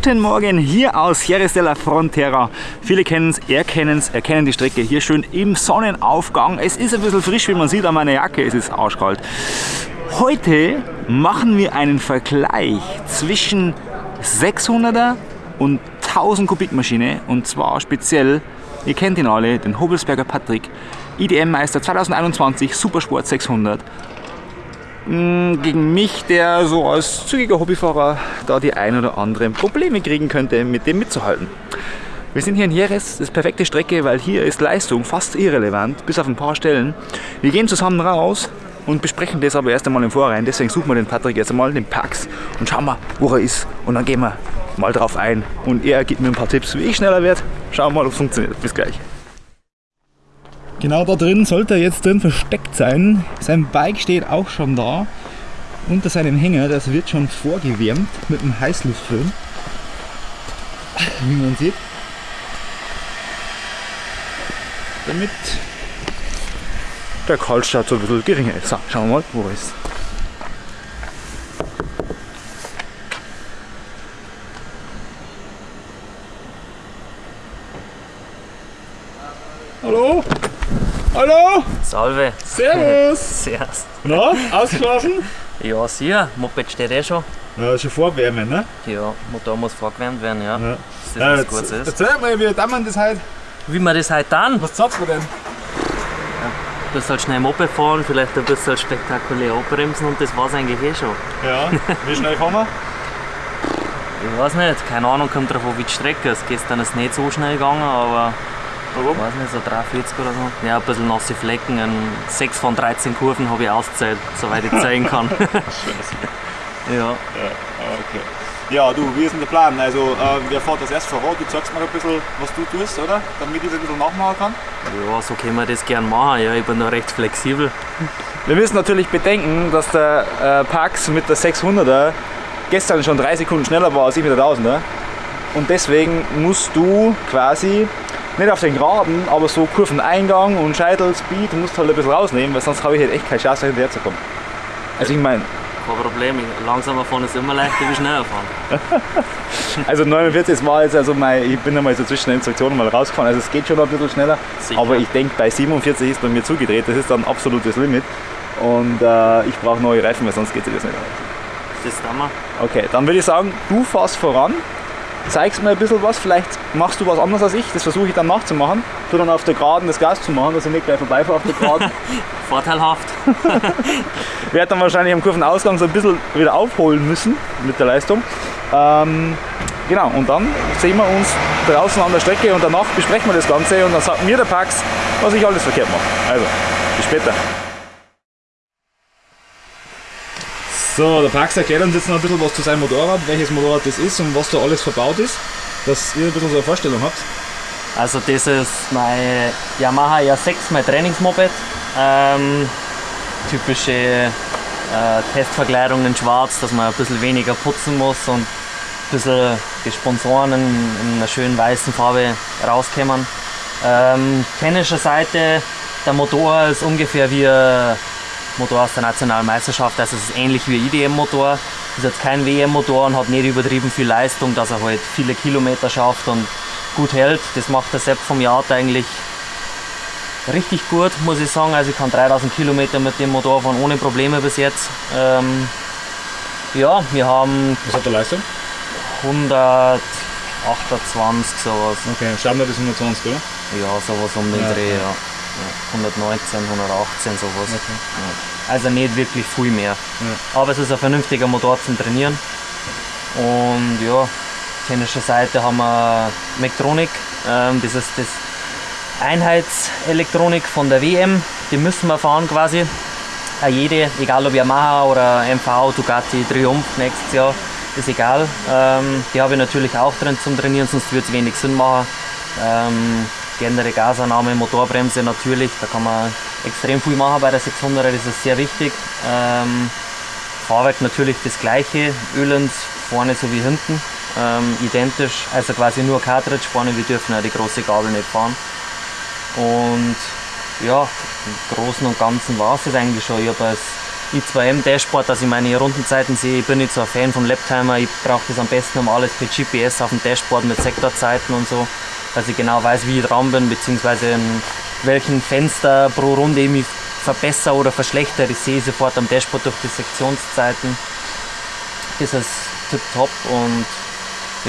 Guten Morgen hier aus Jerez de la Frontera. Viele kennen es, erkennen es, erkennen die Strecke hier schön im Sonnenaufgang. Es ist ein bisschen frisch, wie man sieht an meiner Jacke, es ist arschkalt. Heute machen wir einen Vergleich zwischen 600er und 1000 Kubikmaschine und zwar speziell, ihr kennt ihn alle, den Hobelsberger Patrick, IDM-Meister 2021 Supersport 600 Mm, gegen mich, der so als zügiger Hobbyfahrer da die ein oder anderen Probleme kriegen könnte, mit dem mitzuhalten. Wir sind hier in Jerez, das ist perfekte Strecke, weil hier ist Leistung fast irrelevant, bis auf ein paar Stellen. Wir gehen zusammen raus und besprechen das aber erst einmal im Vorrein. Deswegen suchen wir den Patrick jetzt einmal, den Pax, und schauen mal, wo er ist. Und dann gehen wir mal drauf ein. Und er gibt mir ein paar Tipps, wie ich schneller werde. Schauen wir mal, ob es funktioniert. Bis gleich. Genau da drin sollte er jetzt drin versteckt sein. Sein Bike steht auch schon da. Unter seinem Hänger, das wird schon vorgewärmt mit einem Heißluftföhn. Wie man sieht. Damit der Kaltstart so ein bisschen geringer ist. So, schauen wir mal, wo er ist. Hallo? Hallo? Salve. Servus! Servus. Na, ausgeschlafen? Ja, sicher. Moped steht eh schon. Ja, schon vorwärmen, ne? Ja, Motor muss vorgewärmt werden, ja. Ja. Das ist was Gutes erzähl mal, wie damals das heute. Wie wir das heute dann? Was sagst du denn? Du bist halt schnell Moped fahren, vielleicht ein bisschen spektakulär abbremsen und das war's eigentlich eh schon. Ja, wie schnell fahren wir? Ich weiß nicht, keine Ahnung, kommt drauf an, wie die Strecke ist. Gestern ist es nicht so schnell gegangen, aber Warum? ich weiß nicht, so 340 oder so. Ja, ein bisschen nasse Flecken. Ein 6 von 13 Kurven habe ich ausgezählt, soweit ich zählen kann. ja. Ja, okay. Ja, du, wie ist denn der Plan? Also, äh, wer fährt das erst voran? Du zeigst mir ein bisschen, was du tust, oder? Damit ich das ein bisschen nachmachen kann. ja, so können wir das gern machen. Ja, ich bin da recht flexibel. Wir müssen natürlich bedenken, dass der äh, Pax mit der 600er gestern schon drei Sekunden schneller war als ich mit der 1000er. Und deswegen musst du quasi nicht auf den Geraden, aber so Kurveneingang und Scheitel, Speed, musst halt ein bisschen rausnehmen, weil sonst habe ich halt echt keine Chance, hinterher zu kommen. Also ich meine, Kein Problem. Langsamer fahren ist immer leichter wie schneller fahren. also 49 war jetzt also mein, ich bin einmal so zwischen den Instruktionen mal rausgefahren, also es geht schon ein bisschen schneller, Sicher. aber ich denke bei 47 ist bei mir zugedreht, das ist dann absolutes Limit und äh, ich brauche neue Reifen, weil sonst geht sich das nicht. Das tun wir. Okay, dann würde ich sagen, du fährst voran, zeigst mir ein bisschen was, vielleicht machst du was anderes als ich, das versuche ich dann nachzumachen. Tu dann auf der Geraden das Gas zu machen, dass ich nicht gleich vorbeifahre auf der Geraden. Vorteilhaft. Werde dann wahrscheinlich am Kurvenausgang so ein bisschen wieder aufholen müssen mit der Leistung. Ähm, genau, und dann sehen wir uns draußen an der Strecke und danach besprechen wir das Ganze und dann sagt mir der Pax, was ich alles verkehrt mache. Also, bis später. So, der Pax erklärt uns jetzt noch ein bisschen was zu seinem Motorrad, welches Motorrad das ist und was da alles verbaut ist, dass ihr ein bisschen so eine Vorstellung habt. Also das ist mein Yamaha R6, mein Trainingsmoped. Ähm, typische äh, Testverkleidung in schwarz, dass man ein bisschen weniger putzen muss und ein bisschen die Sponsoren in, in einer schönen weißen Farbe rauskommen. Ähm, Seite, der Motor ist ungefähr wie ein Motor aus der Nationalmeisterschaft, also es ist ähnlich wie ein IDM-Motor. Ist jetzt kein WM-Motor und hat nicht übertrieben viel Leistung, dass er halt viele Kilometer schafft und gut hält. Das macht der Sepp vom Yard eigentlich richtig gut, muss ich sagen. Also ich kann 3000 Kilometer mit dem Motor fahren ohne Probleme bis jetzt. Ähm, ja, wir haben Was hat der Leistung? 128 sowas. Okay, Standard ist 120, oder? Ja, sowas um den Ja, Dreh, ja. ja. Ja. 119, 118 sowas. Okay. Ja. Also nicht wirklich viel mehr. Aber es ist ein vernünftiger Motor zum Trainieren. Und ja, technischer Seite haben wir Mektronik. Ähm, das ist das Einheitselektronik von der WM. Die müssen wir fahren quasi. Auch jede, egal ob Yamaha oder MV, Ducati, Triumph nächstes Jahr, ist egal. Ähm, die habe ich natürlich auch drin zum Trainieren, sonst würde es wenig Sinn machen. Ähm, geänderte Gasannahme, Motorbremse natürlich, da kann man extrem viel machen bei der 600er, das ist sehr wichtig. Ähm, Fahrwerk natürlich das gleiche, Ölens vorne sowie hinten, ähm, identisch, also quasi nur Cartridge vorne, wir dürfen ja die große Gabel nicht fahren. Und ja, im Großen und Ganzen war es das eigentlich schon. Ich habe als i2M Dashboard, dass ich meine Rundenzeiten sehe. Ich bin nicht so ein Fan von Laptimer. Ich brauche das am besten um alles per GPS auf dem Dashboard mit Sektorzeiten und so, dass ich genau weiß, wie ich dran bin, beziehungsweise in welchen Fenster pro Runde ich mich verbessere oder verschlechtere. Ich sehe sofort am Dashboard durch die Sektionszeiten. Das ist tipptopp und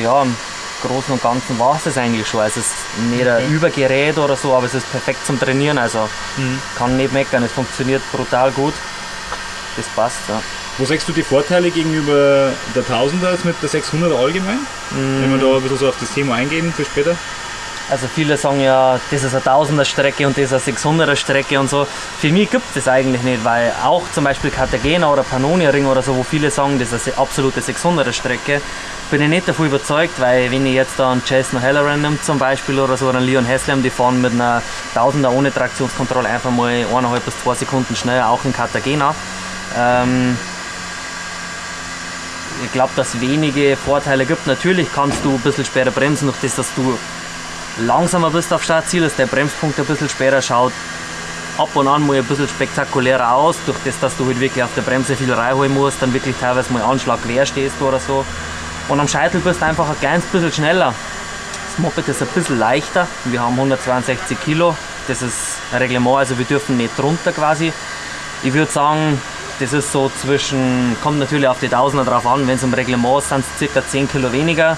ja, im Großen und Ganzen war es das eigentlich schon. Also es ist nicht ein Okay. Übergerät oder so, aber es ist perfekt zum Trainieren. Also Mhm. kann nicht meckern, es funktioniert brutal gut. Das passt, ja. Wo sagst du die Vorteile gegenüber der 1000er jetzt mit der 600er allgemein? Wenn wir da ein bisschen so auf das Thema eingehen für später. Also viele sagen ja, das ist eine 1000er Strecke und das ist eine 600er Strecke und so. Für mich gibt es das eigentlich nicht, weil auch zum Beispiel Cartagena oder Pannonia Ring oder so, wo viele sagen, das ist eine absolute 600er Strecke, bin ich nicht davon überzeugt, weil wenn ich jetzt da einen Jason Halloran nimmt zum Beispiel oder so, oder einen Leon Haslam, die fahren mit einer 1000er ohne Traktionskontrolle einfach mal eineinhalb bis zwei Sekunden schneller, auch in Cartagena. Ähm, ich glaube, dass es wenige Vorteile gibt. Natürlich kannst du ein bisschen später bremsen, durch das, dass du langsamer bist auf Startziel, dass der Bremspunkt ein bisschen später schaut. Ab und an mal ein bisschen spektakulärer aus, durch das, dass du halt wirklich auf der Bremse viel reinholen musst, dann wirklich teilweise mal Anschlag quer stehst oder so. Und am Scheitel bist du einfach ein kleines bisschen schneller. Das Moped ist ein bisschen leichter. Wir haben 162 Kilo. Das ist ein Reglement, also wir dürfen nicht drunter quasi. Ich würde sagen, das ist so zwischen, kommt natürlich auf die Tausender drauf an, wenn es im Reglement ist, sind es ca. 10 Kilo weniger,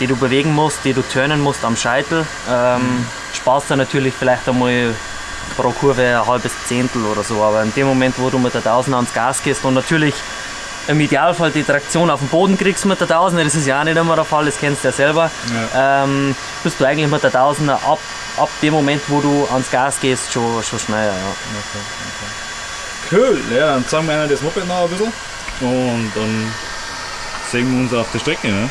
die du bewegen musst, die du turnen musst am Scheitel. Ähm, sparst du natürlich vielleicht einmal pro Kurve ein halbes Zehntel oder so, aber in dem Moment, wo du mit der Tausender ans Gas gehst und natürlich im Idealfall die Traktion auf den Boden kriegst mit der Tausender, das ist ja auch nicht immer der Fall, das kennst du ja selber, ähm, bist du eigentlich mit der Tausender ab, ab dem Moment, wo du ans Gas gehst, schon, schon schneller. Ja. Cool, ja, dann zeigen wir einer das Moped noch ein bisschen und dann sehen wir uns auf der Strecke. Ne?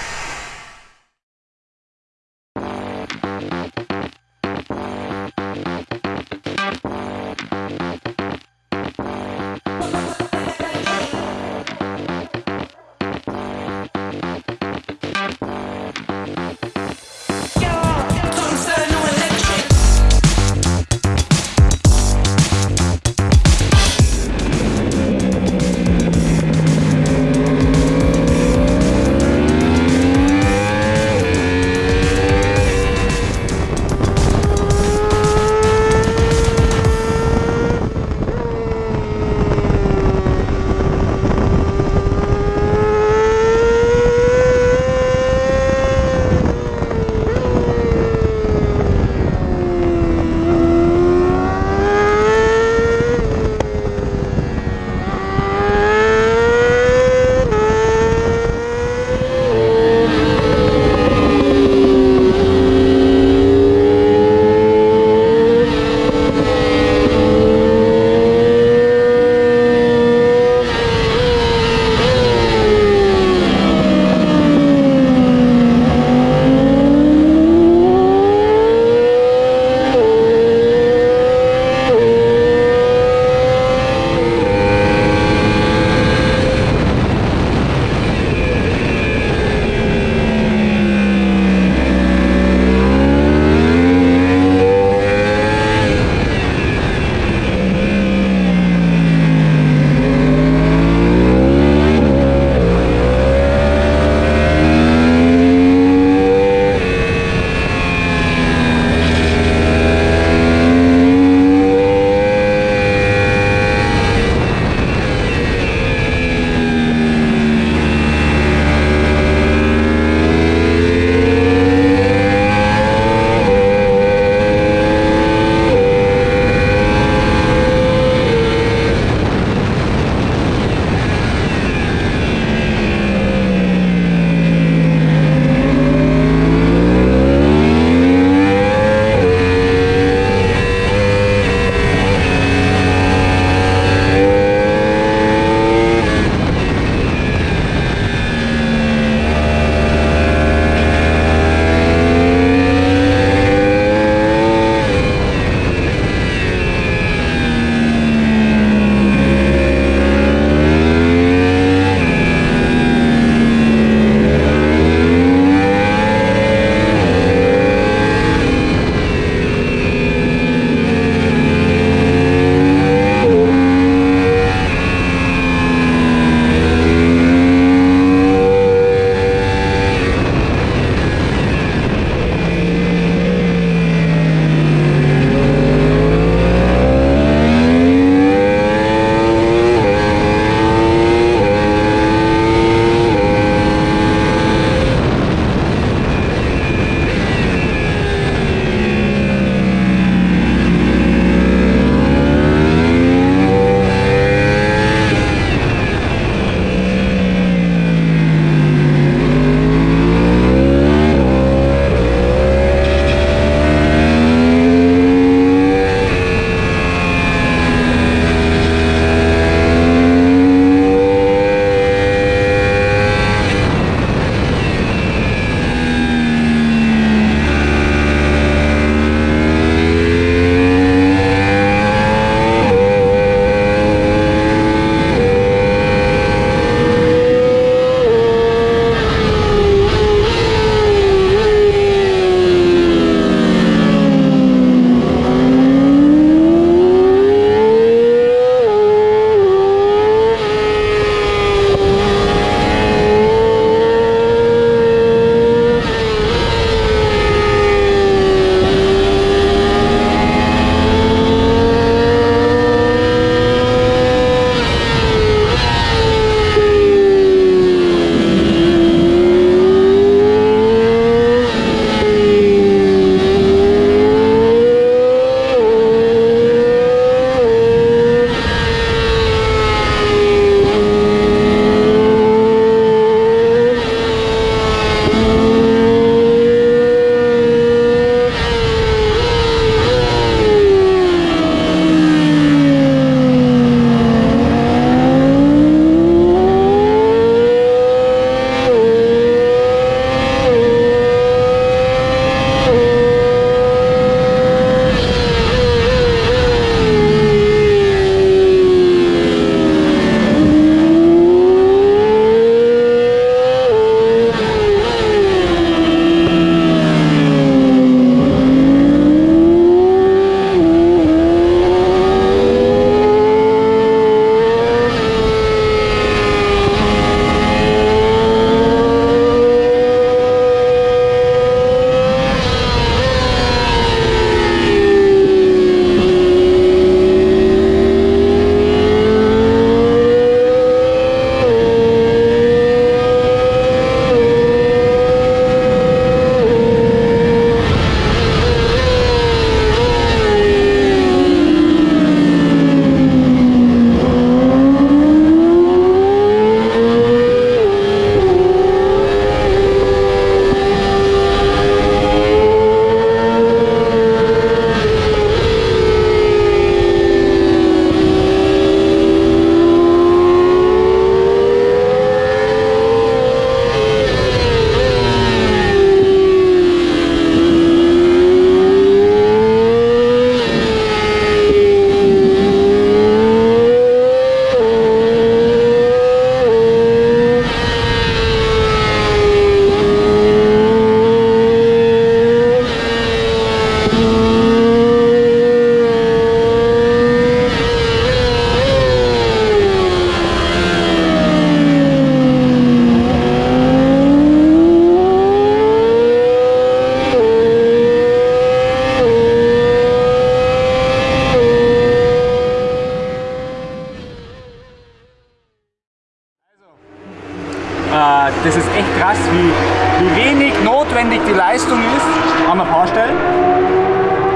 Notwendig die Leistung ist an ein paar Stellen.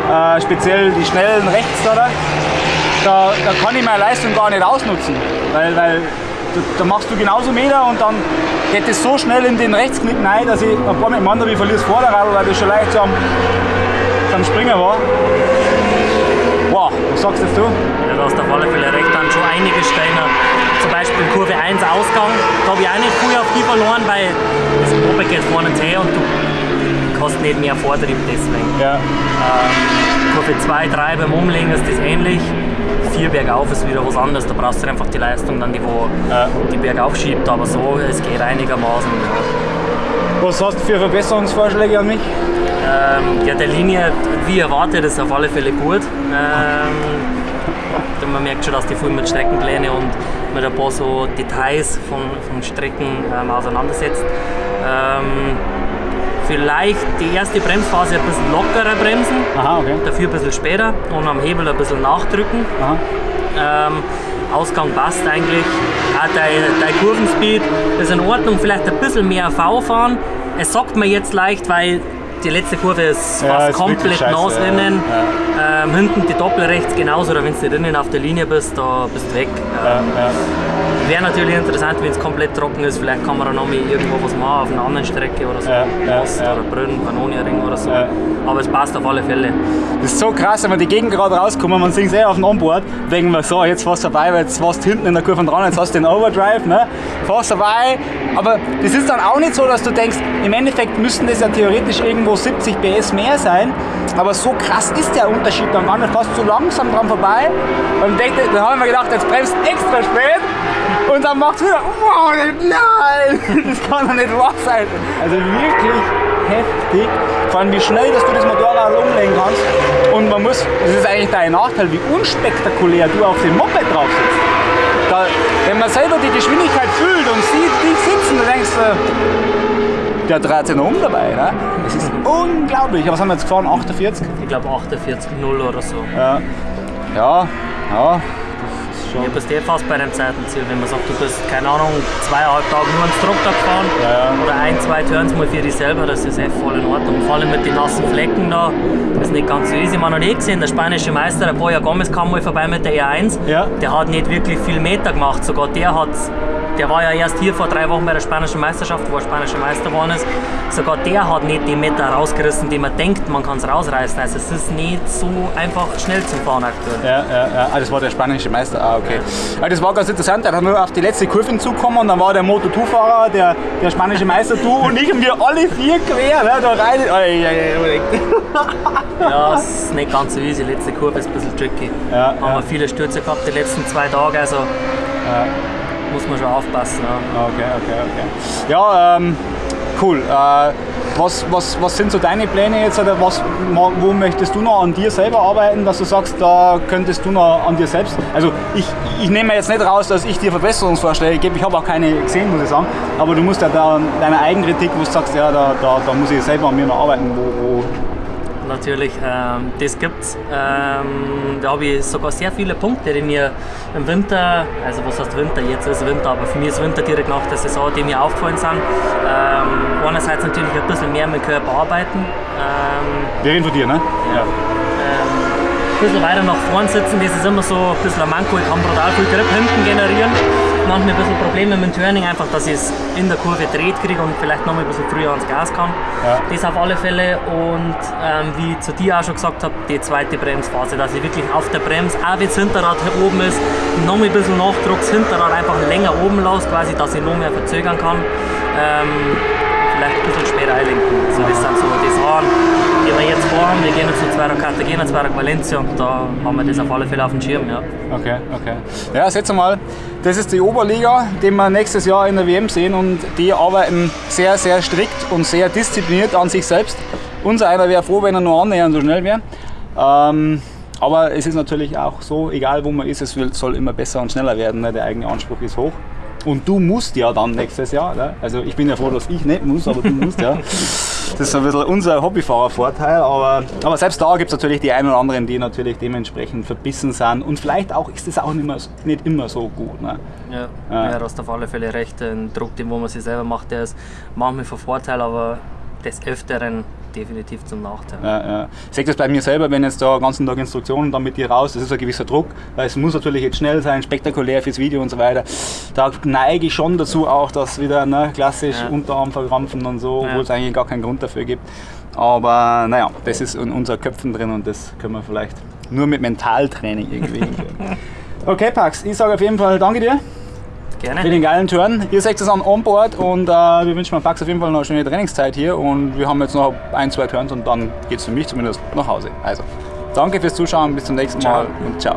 Äh, speziell die schnellen rechts da, da, da kann ich meine Leistung gar nicht ausnutzen, weil, weil da, machst du genauso Meter und dann geht es so schnell in den Rechtsknick rein, dass ich ein paar anderen wie verliere das Vorderrad, weil das schon leicht zum, zum Springen war. Wow, was sagst du? Ja, du hast auf alle Fälle recht, dann schon einige Steine. Zum Beispiel Kurve 1 Ausgang, da habe ich auch nicht viel auf die verloren, weil das Moped geht vorne und her und du hast nicht mehr Vortrieb deswegen. Ja. Ähm, Kurve 2, 3 beim Umlegen ist das ähnlich. 4 bergauf ist wieder was anderes, da brauchst du einfach die Leistung, dann die, wo Ja. die bergauf schiebt, aber so, es geht einigermaßen. Ja. Was hast du für Verbesserungsvorschläge an mich? Ähm, ja, der Linie, wie erwartet, ist auf alle Fälle gut. Ähm, man merkt schon, dass die viel mit Streckenpläne und mit ein paar so Details von, von Strecken ähm, auseinandersetzt. Ähm, vielleicht die erste Bremsphase ein bisschen lockerer bremsen, Aha, okay. dafür ein bisschen später und am Hebel ein bisschen nachdrücken. Ähm, Ausgang passt eigentlich. Auch dein, dein Kurvenspeed ist in Ordnung. Vielleicht ein bisschen mehr V fahren. Es sagt mir jetzt leicht, weil die letzte Kurve ist Ja, fast ist komplett nass ja. innen. Ähm, hinten die Doppel rechts genauso, oder wenn du drinnen auf der Linie bist, da bist du weg. Ja, Ähm, ja. Wäre natürlich interessant, wenn es komplett trocken ist. Vielleicht kann man dann noch mal irgendwo was machen auf einer anderen Strecke oder so. Ja, ja, Ost ja. oder Brünn, Pannoniering oder so. Ja. Aber es passt auf alle Fälle. Das ist so krass, wenn wir die Gegend gerade rauskommen, man sieht es eh auf dem Onboard, denken wir so, jetzt du vorbei, weil jetzt warst du hinten in der Kurve dran, jetzt hast du den Overdrive, ne? fährst vorbei, aber das ist dann auch nicht so, dass du denkst, im Endeffekt müssten das ja theoretisch irgendwo 70 PS mehr sein, aber so krass ist der Unterschied dann gar nicht, fast so langsam dran vorbei und dann haben wir gedacht, jetzt bremst extra spät und dann macht's wieder, wow, nein, das kann doch nicht wahr sein. Also wirklich heftig, vor allem wie schnell, dass du das Motorrad umlegen kannst. Und man muss, das ist eigentlich dein Nachteil, wie unspektakulär du auf dem Moped drauf sitzt. Da, wenn man selber die Geschwindigkeit fühlt und sieht dich sitzen, dann denkst du, der dreht sich noch um dabei. Ne? Das ist unglaublich. Was haben wir jetzt gefahren? 48? Ich glaube 48,0 oder so. Ja. Ja, ja. Ja, bist eh fast bei deinem Zeitenziel, wenn man sagt, du bist, keine Ahnung, zweieinhalb Tage nur ins Drucktag gefahren Ja, ja. oder ein, zwei Turns mal für dich selber, das ist eh voll in Ordnung. Vor allem mit den nassen Flecken da, das ist nicht ganz so easy. Man hat eh gesehen, der spanische Meister, der Boya Gomez, kam mal vorbei mit der E1. Ja. Der hat nicht wirklich viel Meter gemacht, sogar der hat, der war ja erst hier vor drei Wochen bei der spanischen Meisterschaft, wo er spanischer Meister geworden ist. Sogar der hat nicht die Meter rausgerissen, die man denkt, man kann es rausreißen. Also es ist nicht so einfach schnell zu fahren aktuell. Ja, ja, ja. Ah, das war der spanische Meister. Ah, okay. Ja, das war ganz interessant. Er hat nur auf die letzte Kurve hinzugekommen und dann war der Moto2-Fahrer, der, der spanische Meister, du und ich und wir alle vier quer. Ne, da rein. Ei, ei, ei, ei. Ja, es ist nicht ganz so easy. Die letzte Kurve ist ein bisschen tricky. Ja, Haben ja. wir viele Stürze gehabt die letzten zwei Tage, also muss man schon aufpassen. Ja. Okay, okay, okay. Ja, ähm, cool. Äh, was, was, was sind so deine Pläne jetzt oder was, wo möchtest du noch an dir selber arbeiten, dass du sagst, da könntest du noch an dir selbst. Also ich, ich nehme jetzt nicht raus, dass ich dir Verbesserungsvorschläge gebe, ich habe auch keine gesehen, muss ich sagen, aber du musst ja da deine Eigenkritik, wo du sagst, ja, da, da, da muss ich selber an mir noch arbeiten, wo, wo Natürlich, ähm, das gibt's. Ähm, da habe ich sogar sehr viele Punkte, die mir im Winter, also was heißt Winter, jetzt ist Winter, aber für mich ist Winter direkt nach der Saison, die mir aufgefallen sind. Ähm, einerseits natürlich ein bisschen mehr mit dem Körper arbeiten. Ähm, wir reden von dir, ne? Ja. ein bisschen weiter nach vorn sitzen, das ist immer so ein bisschen ein Manko. Ich kann brutal viel Grip hinten generieren. Manchmal ein bisschen Probleme mit dem Turning, einfach, dass ich es in der Kurve dreht kriege und vielleicht noch mal ein bisschen früher ans Gas kann. Ja. Das auf alle Fälle. Und ähm, wie ich zu dir auch schon gesagt habe, die zweite Bremsphase, dass ich wirklich auf der Bremse, auch wenn das Hinterrad hier oben ist, noch mal ein bisschen Nachdruck, das Hinterrad einfach länger oben lasse, quasi, dass ich noch mehr verzögern kann. Ähm, vielleicht ein bisschen später einlenken. Also das sind so die Sachen, die wir jetzt vorhaben. Wir gehen zu zweier Cartagena, zweier Valencia und da haben wir das auf alle Fälle auf dem Schirm. Ja. Okay, okay. Ja, setz mal, das ist die Oberliga, die wir nächstes Jahr in der WM sehen und die arbeiten sehr, sehr strikt und sehr diszipliniert an sich selbst. Unser einer wäre froh, wenn er nur annähernd so schnell wäre. Ähm, aber es ist natürlich auch so, egal wo man ist, es soll immer besser und schneller werden. Ne? Der eigene Anspruch ist hoch. Und du musst ja dann nächstes Jahr. Ne? Also ich bin ja froh, dass ich nicht muss, aber du musst ja. Das ist ein bisschen unser Hobbyfahrervorteil, aber, aber selbst da gibt es natürlich die einen oder anderen, die natürlich dementsprechend verbissen sind und vielleicht auch ist das auch nicht, mehr, nicht immer so gut. Ne? Ja, ja. ja, du hast auf alle Fälle recht. Ein Druck, den wo man sich selber macht, der ist manchmal von Vorteil, aber des Öfteren definitiv zum Nachteil. Ja, ja. Ich sehe das bei mir selber, wenn jetzt da den ganzen Tag Instruktionen dann mit dir raus, das ist ein gewisser Druck, weil es muss natürlich jetzt schnell sein, spektakulär fürs Video und so weiter. Da neige ich schon dazu auch, dass wieder ne, klassisch ja. Unterarm verkrampfen und so, obwohl es eigentlich gar keinen Grund dafür gibt. Aber naja, das ist in unseren Köpfen drin und das können wir vielleicht nur mit Mentaltraining irgendwie Okay, Pax, ich sage auf jeden Fall danke dir. Gerne. Für den geilen Turn. Ihr seht es an Onboard und äh, wir wünschen Pax auf jeden Fall noch eine schöne Trainingszeit hier und wir haben jetzt noch ein, zwei Turns und dann geht es für mich zumindest nach Hause. Also, danke fürs Zuschauen, bis zum nächsten ciao. Mal und ciao.